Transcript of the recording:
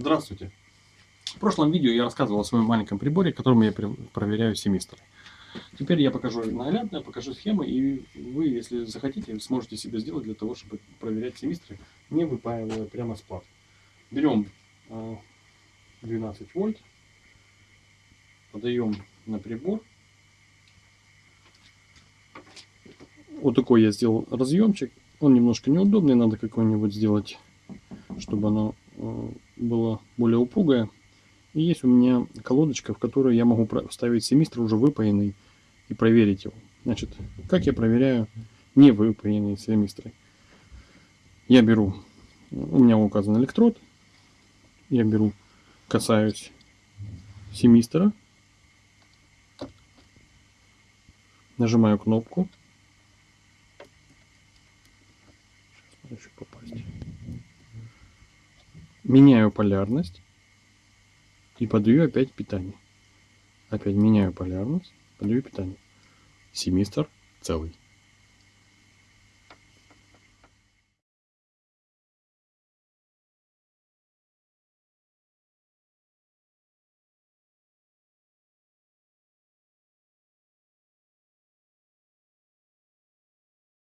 Здравствуйте. В прошлом видео я рассказывал о своем маленьком приборе, которым я проверяю семистры. Теперь я покажу наглядно, покажу схемы, и вы, если захотите, сможете себе сделать для того, чтобы проверять семистры, не выпаивая прямо с плат. Берем 12 а, вольт, подаем на прибор. Вот такой я сделал разъемчик. Он немножко неудобный, надо какой-нибудь сделать, чтобы оно было более упругое. И есть у меня колодочка, в которую я могу вставить семистр уже выпаянный и проверить его. Значит, как я проверяю не выпаянные семистры? Я беру, у меня указан электрод, я беру, касаюсь семистра, нажимаю кнопку, Сейчас еще попасть меняю полярность и подаю опять питание. Опять меняю полярность, подаю питание. Семистр целый.